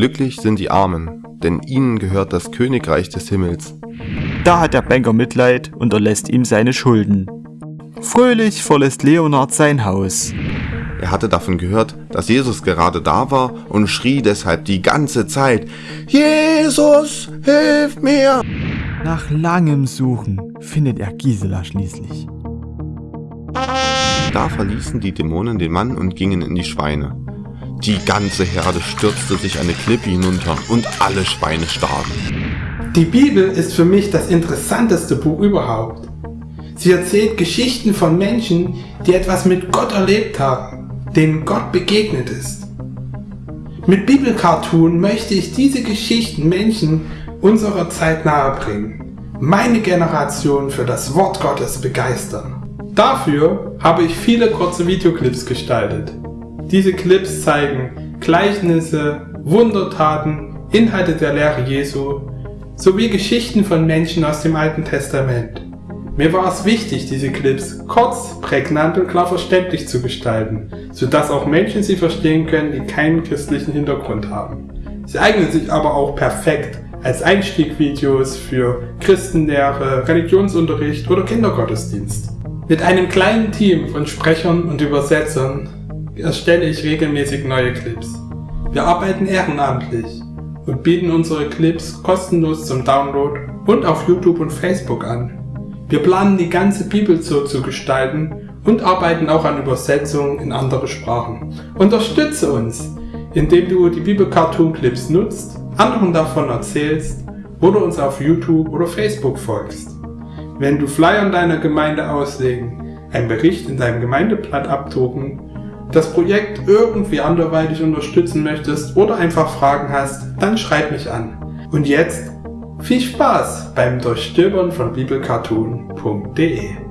Glücklich sind die Armen, denn ihnen gehört das Königreich des Himmels. Da hat der Banker Mitleid und erlässt ihm seine Schulden. Fröhlich verlässt Leonard sein Haus. Er hatte davon gehört, dass Jesus gerade da war und schrie deshalb die ganze Zeit, Jesus, hilf mir! Nach langem Suchen findet er Gisela schließlich. Da verließen die Dämonen den Mann und gingen in die Schweine. Die ganze Herde stürzte sich eine Klippe hinunter und alle Schweine starben. Die Bibel ist für mich das interessanteste Buch überhaupt. Sie erzählt Geschichten von Menschen, die etwas mit Gott erlebt haben, denen Gott begegnet ist. Mit Bibelcartoon möchte ich diese Geschichten Menschen unserer Zeit nahebringen, meine Generation für das Wort Gottes begeistern. Dafür habe ich viele kurze Videoclips gestaltet. Diese Clips zeigen Gleichnisse, Wundertaten, Inhalte der Lehre Jesu sowie Geschichten von Menschen aus dem Alten Testament. Mir war es wichtig, diese Clips kurz, prägnant und klar verständlich zu gestalten, sodass auch Menschen sie verstehen können, die keinen christlichen Hintergrund haben. Sie eignen sich aber auch perfekt als Einstiegvideos für Christenlehre, Religionsunterricht oder Kindergottesdienst. Mit einem kleinen Team von Sprechern und Übersetzern erstelle ich regelmäßig neue Clips. Wir arbeiten ehrenamtlich und bieten unsere Clips kostenlos zum Download und auf YouTube und Facebook an. Wir planen die ganze Bibel so zu gestalten und arbeiten auch an Übersetzungen in andere Sprachen. Unterstütze uns, indem du die Bibel Cartoon Clips nutzt anderen davon erzählst oder uns auf YouTube oder Facebook folgst. Wenn du Flyer in deiner Gemeinde auslegen, einen Bericht in deinem Gemeindeblatt abdrucken, das Projekt irgendwie anderweitig unterstützen möchtest oder einfach Fragen hast, dann schreib mich an. Und jetzt viel Spaß beim Durchstöbern von bibelcartoon.de